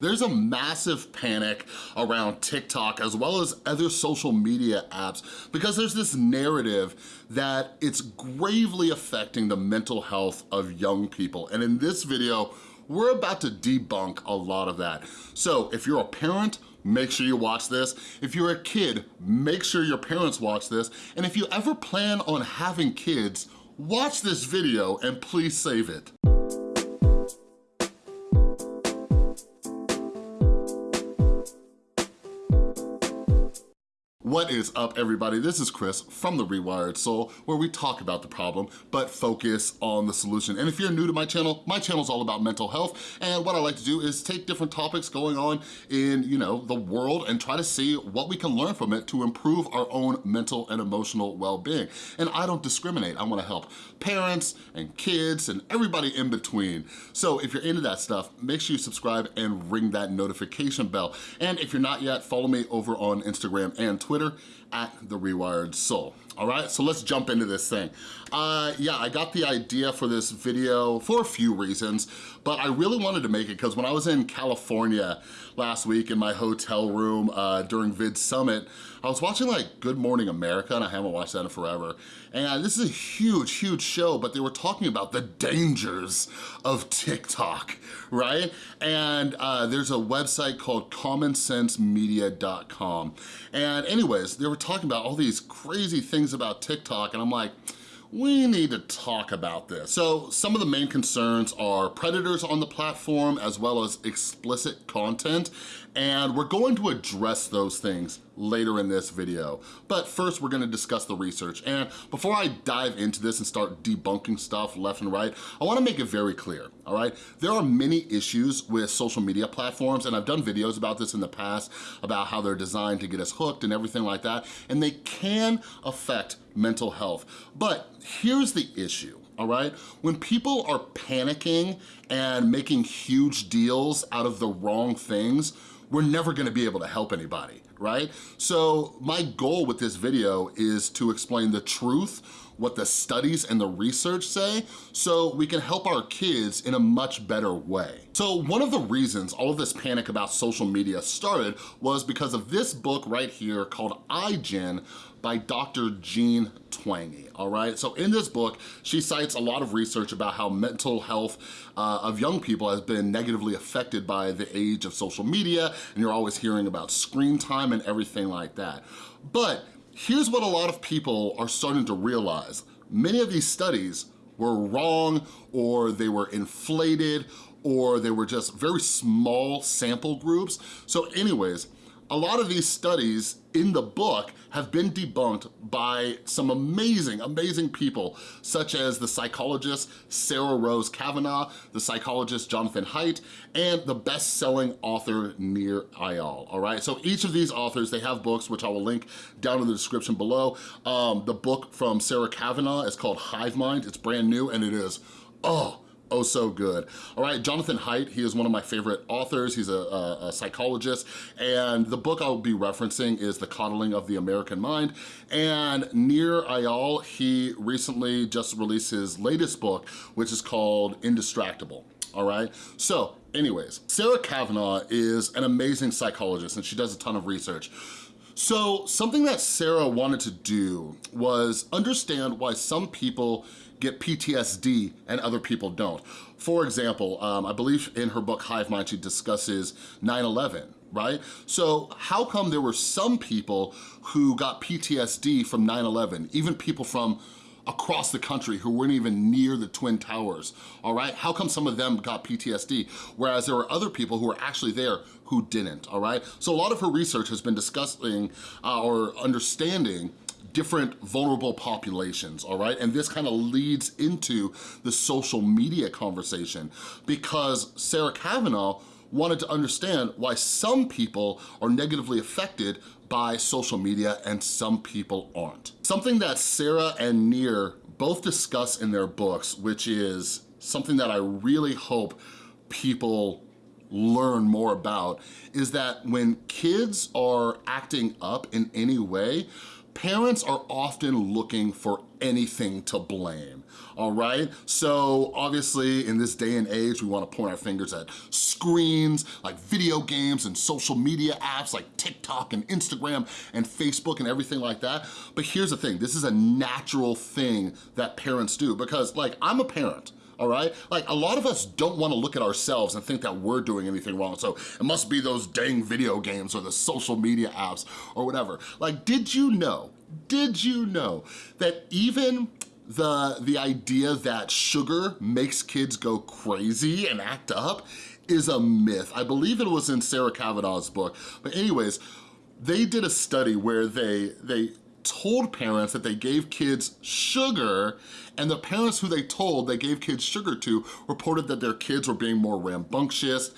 There's a massive panic around TikTok as well as other social media apps because there's this narrative that it's gravely affecting the mental health of young people. And in this video, we're about to debunk a lot of that. So if you're a parent, make sure you watch this. If you're a kid, make sure your parents watch this. And if you ever plan on having kids, watch this video and please save it. What is up, everybody? This is Chris from The Rewired Soul, where we talk about the problem, but focus on the solution. And if you're new to my channel, my channel is all about mental health, and what I like to do is take different topics going on in, you know, the world and try to see what we can learn from it to improve our own mental and emotional well-being. And I don't discriminate. I wanna help parents and kids and everybody in between. So if you're into that stuff, make sure you subscribe and ring that notification bell. And if you're not yet, follow me over on Instagram and Twitter Twitter at The Rewired Soul. All right, so let's jump into this thing. Uh, yeah, I got the idea for this video for a few reasons, but I really wanted to make it because when I was in California last week in my hotel room uh, during Vid Summit, I was watching like Good Morning America, and I haven't watched that in forever. And this is a huge, huge show, but they were talking about the dangers of TikTok, right? And uh, there's a website called commonsensemedia.com. And anyways, they were talking about all these crazy things about TikTok, and I'm like, we need to talk about this. So some of the main concerns are predators on the platform as well as explicit content, and we're going to address those things later in this video. But first, we're gonna discuss the research. And before I dive into this and start debunking stuff left and right, I wanna make it very clear, all right? There are many issues with social media platforms, and I've done videos about this in the past, about how they're designed to get us hooked and everything like that, and they can affect mental health. But here's the issue, all right? When people are panicking and making huge deals out of the wrong things, we're never gonna be able to help anybody, right? So my goal with this video is to explain the truth, what the studies and the research say, so we can help our kids in a much better way. So one of the reasons all of this panic about social media started was because of this book right here called iGen by Dr. Jean Twenge, all right? So in this book, she cites a lot of research about how mental health uh, of young people has been negatively affected by the age of social media, and you're always hearing about screen time and everything like that. But here's what a lot of people are starting to realize. Many of these studies were wrong or they were inflated or they were just very small sample groups. So anyways, a lot of these studies in the book have been debunked by some amazing, amazing people, such as the psychologist Sarah Rose Cavanagh, the psychologist Jonathan Haidt, and the best-selling author Nir Eyal, all right? So each of these authors, they have books, which I will link down in the description below. Um, the book from Sarah Cavanagh is called Hive Mind. It's brand new, and it is, oh, oh so good. All right, Jonathan Haidt, he is one of my favorite authors. He's a, a, a, psychologist, and the book I'll be referencing is The Coddling of the American Mind. And Nir Eyal, he recently just released his latest book, which is called Indistractable all right? So anyways, Sarah Cavanagh is an amazing psychologist and she does a ton of research. So something that Sarah wanted to do was understand why some people get PTSD and other people don't. For example, um, I believe in her book Hive Mind, she discusses 9-11, right? So how come there were some people who got PTSD from 9-11, even people from across the country who weren't even near the Twin Towers, all right? How come some of them got PTSD, whereas there were other people who were actually there who didn't, all right? So a lot of her research has been discussing uh, or understanding different vulnerable populations, all right? And this kind of leads into the social media conversation because Sarah Cavanagh wanted to understand why some people are negatively affected by social media and some people aren't. Something that Sarah and Nir both discuss in their books, which is something that I really hope people learn more about, is that when kids are acting up in any way, parents are often looking for anything to blame, all right? So obviously in this day and age, we wanna point our fingers at screens, like video games and social media apps like TikTok and Instagram and Facebook and everything like that. But here's the thing, this is a natural thing that parents do because like I'm a parent, all right? Like a lot of us don't wanna look at ourselves and think that we're doing anything wrong. So it must be those dang video games or the social media apps or whatever. Like, did you know, did you know that even the, the idea that sugar makes kids go crazy and act up is a myth. I believe it was in Sarah Cavanagh's book. But anyways, they did a study where they, they told parents that they gave kids sugar and the parents who they told they gave kids sugar to reported that their kids were being more rambunctious,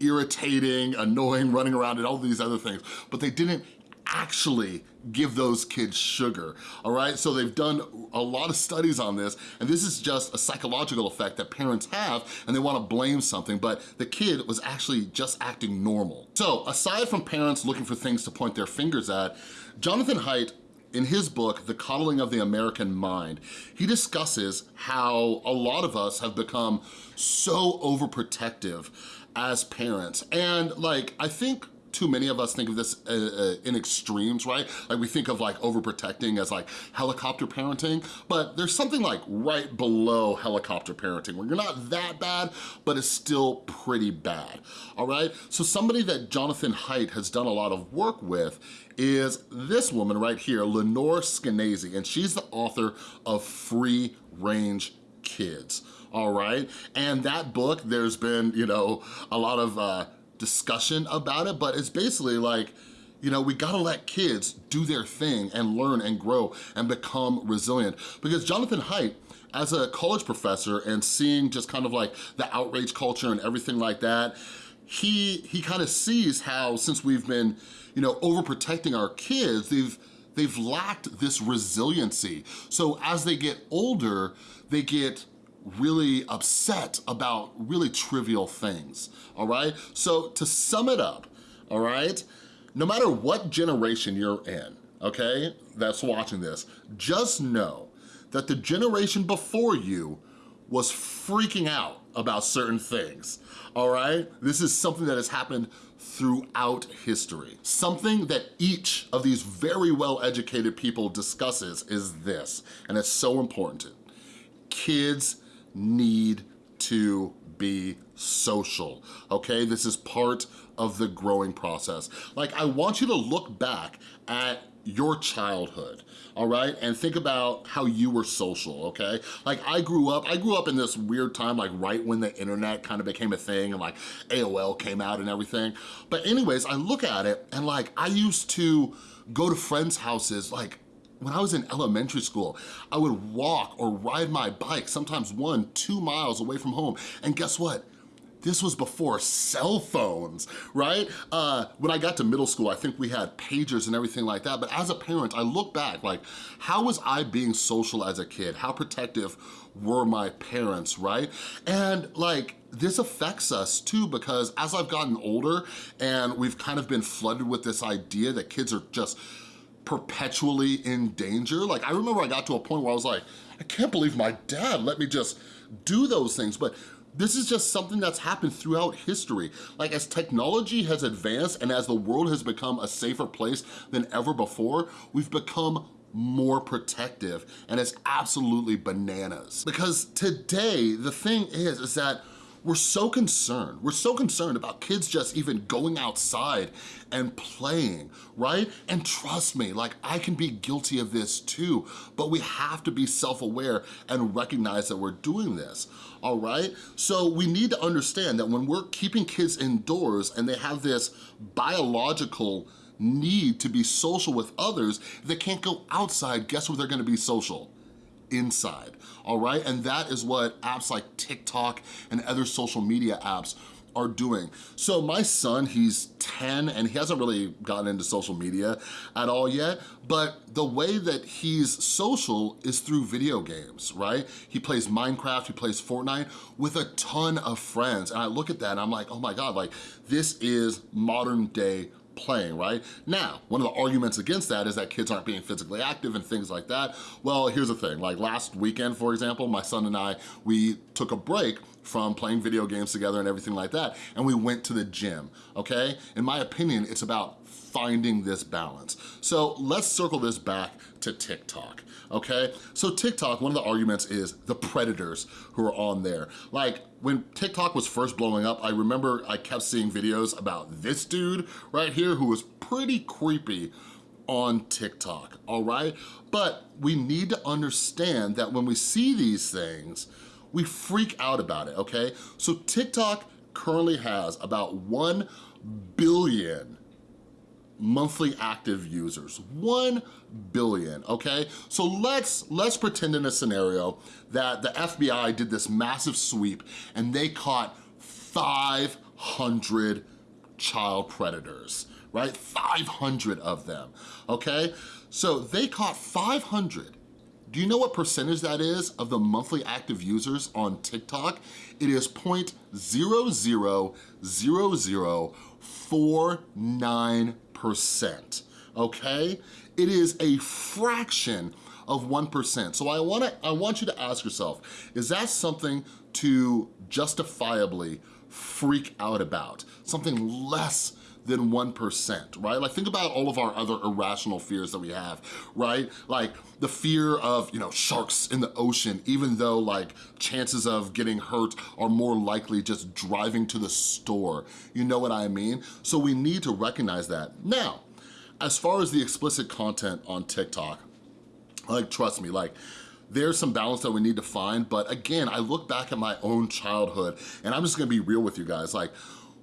irritating, annoying, running around and all these other things, but they didn't actually give those kids sugar, all right? So they've done a lot of studies on this, and this is just a psychological effect that parents have, and they wanna blame something, but the kid was actually just acting normal. So aside from parents looking for things to point their fingers at, Jonathan Haidt in his book, The Coddling of the American Mind, he discusses how a lot of us have become so overprotective as parents. And like, I think too many of us think of this uh, uh, in extremes, right? Like we think of like overprotecting as like helicopter parenting, but there's something like right below helicopter parenting where you're not that bad, but it's still pretty bad, all right? So somebody that Jonathan Haidt has done a lot of work with is this woman right here, Lenore Skenazy, and she's the author of Free Range Kids, all right? And that book, there's been, you know, a lot of uh, discussion about it, but it's basically like, you know, we gotta let kids do their thing and learn and grow and become resilient. Because Jonathan Haidt, as a college professor and seeing just kind of like the outrage culture and everything like that, he, he kind of sees how since we've been, you know, overprotecting our kids, they've, they've lacked this resiliency. So as they get older, they get really upset about really trivial things, all right? So to sum it up, all right, no matter what generation you're in, okay, that's watching this, just know that the generation before you was freaking out about certain things, all right? This is something that has happened throughout history. Something that each of these very well-educated people discusses is this, and it's so important. Kids need to be social, okay? This is part of the growing process. Like, I want you to look back at your childhood, all right? And think about how you were social, okay? Like I grew up, I grew up in this weird time, like right when the internet kind of became a thing and like AOL came out and everything. But anyways, I look at it and like I used to go to friends' houses like when I was in elementary school, I would walk or ride my bike, sometimes one, two miles away from home. And guess what? This was before cell phones, right? Uh, when I got to middle school, I think we had pagers and everything like that. But as a parent, I look back, like, how was I being social as a kid? How protective were my parents, right? And like, this affects us too because as I've gotten older and we've kind of been flooded with this idea that kids are just perpetually in danger. Like I remember I got to a point where I was like, I can't believe my dad let me just do those things. But this is just something that's happened throughout history. Like as technology has advanced and as the world has become a safer place than ever before, we've become more protective and it's absolutely bananas. Because today, the thing is, is that we're so concerned. We're so concerned about kids just even going outside and playing, right? And trust me, like I can be guilty of this too, but we have to be self-aware and recognize that we're doing this, all right? So we need to understand that when we're keeping kids indoors and they have this biological need to be social with others, they can't go outside, guess where they're gonna be social? Inside, all right? And that is what apps like TikTok and other social media apps are doing. So my son, he's 10 and he hasn't really gotten into social media at all yet, but the way that he's social is through video games, right? He plays Minecraft, he plays Fortnite with a ton of friends. And I look at that and I'm like, oh my God, like this is modern day playing, right? Now, one of the arguments against that is that kids aren't being physically active and things like that. Well, here's the thing, like last weekend, for example, my son and I, we took a break from playing video games together and everything like that, and we went to the gym, okay? In my opinion, it's about finding this balance. So let's circle this back to TikTok, okay? So TikTok, one of the arguments is the predators who are on there. Like when TikTok was first blowing up, I remember I kept seeing videos about this dude right here who was pretty creepy on TikTok, all right? But we need to understand that when we see these things, we freak out about it, okay? So TikTok currently has about 1 billion monthly active users, 1 billion, okay? So let's, let's pretend in a scenario that the FBI did this massive sweep and they caught 500 child predators, right? 500 of them, okay? So they caught 500 do you know what percentage that is of the monthly active users on TikTok? It is 0.000049%, okay? It is a fraction of 1%. So I, wanna, I want you to ask yourself, is that something to justifiably freak out about? Something less than 1%, right? Like think about all of our other irrational fears that we have, right? Like the fear of, you know, sharks in the ocean, even though like chances of getting hurt are more likely just driving to the store. You know what I mean? So we need to recognize that. Now, as far as the explicit content on TikTok, like trust me, like there's some balance that we need to find, but again, I look back at my own childhood and I'm just gonna be real with you guys. Like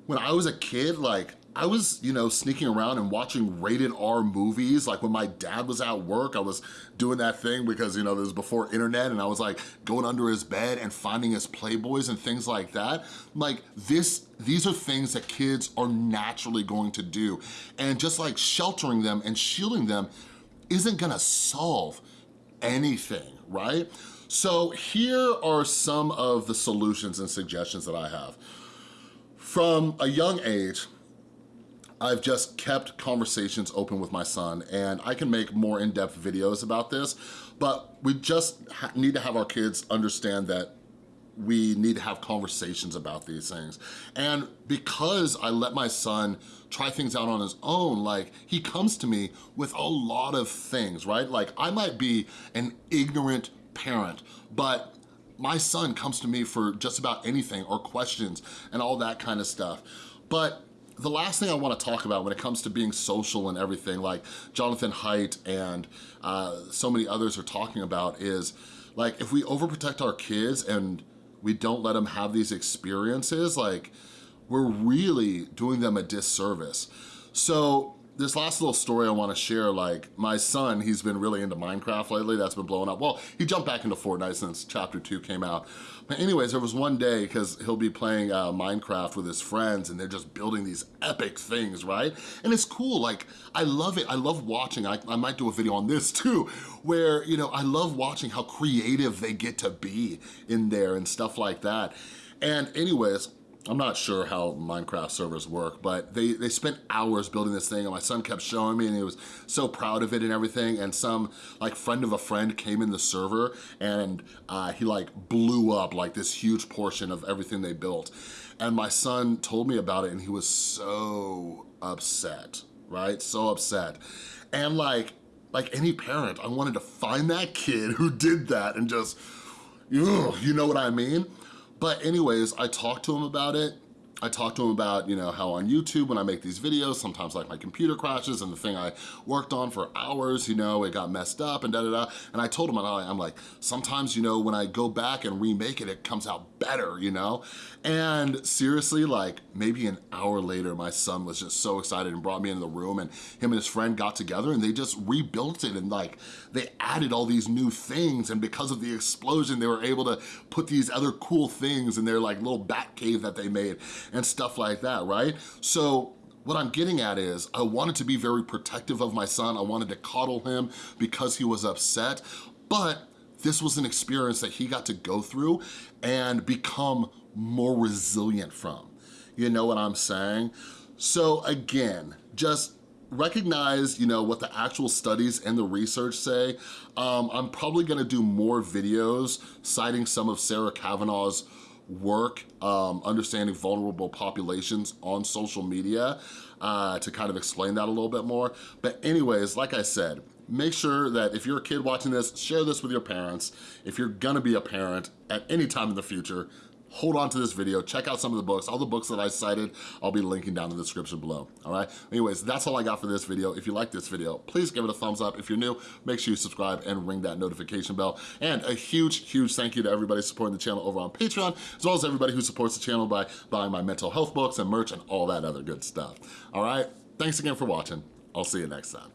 when I was a kid, like I was, you know, sneaking around and watching rated R movies. Like when my dad was at work, I was doing that thing because, you know, this was before internet and I was like going under his bed and finding his Playboys and things like that. Like this, these are things that kids are naturally going to do. And just like sheltering them and shielding them isn't gonna solve anything, right? So here are some of the solutions and suggestions that I have. From a young age, I've just kept conversations open with my son and I can make more in-depth videos about this, but we just need to have our kids understand that we need to have conversations about these things. And because I let my son try things out on his own, like he comes to me with a lot of things, right? Like I might be an ignorant parent, but my son comes to me for just about anything or questions and all that kind of stuff. But the last thing I wanna talk about when it comes to being social and everything, like Jonathan Haidt and uh, so many others are talking about is, like, if we overprotect our kids and we don't let them have these experiences, like, we're really doing them a disservice. So this last little story I wanna share, like my son, he's been really into Minecraft lately, that's been blowing up. Well, he jumped back into Fortnite since chapter two came out. But anyways, there was one day, because he'll be playing uh, Minecraft with his friends and they're just building these epic things, right? And it's cool, like, I love it, I love watching, I, I might do a video on this too, where, you know, I love watching how creative they get to be in there and stuff like that. And anyways, I'm not sure how Minecraft servers work, but they, they spent hours building this thing and my son kept showing me and he was so proud of it and everything and some like friend of a friend came in the server and uh, he like blew up like this huge portion of everything they built. And my son told me about it and he was so upset, right? So upset. And like, like any parent, I wanted to find that kid who did that and just, ugh, you know what I mean? But anyways, I talked to him about it. I talked to him about, you know, how on YouTube when I make these videos, sometimes like my computer crashes and the thing I worked on for hours, you know, it got messed up and da da da. And I told him, I'm like, sometimes, you know, when I go back and remake it, it comes out better, you know? And seriously, like maybe an hour later, my son was just so excited and brought me into the room and him and his friend got together and they just rebuilt it and like they added all these new things and because of the explosion, they were able to put these other cool things in their like little bat cave that they made and stuff like that, right? So what I'm getting at is I wanted to be very protective of my son. I wanted to coddle him because he was upset, but this was an experience that he got to go through and become more resilient from. You know what I'm saying? So again, just recognize, you know, what the actual studies and the research say. Um, I'm probably gonna do more videos citing some of Sarah Cavanagh's work, um, understanding vulnerable populations on social media uh, to kind of explain that a little bit more. But anyways, like I said, make sure that if you're a kid watching this, share this with your parents. If you're gonna be a parent at any time in the future, hold on to this video, check out some of the books. All the books that I cited, I'll be linking down in the description below, all right? Anyways, that's all I got for this video. If you like this video, please give it a thumbs up. If you're new, make sure you subscribe and ring that notification bell. And a huge, huge thank you to everybody supporting the channel over on Patreon, as well as everybody who supports the channel by buying my mental health books and merch and all that other good stuff, all right? Thanks again for watching. I'll see you next time.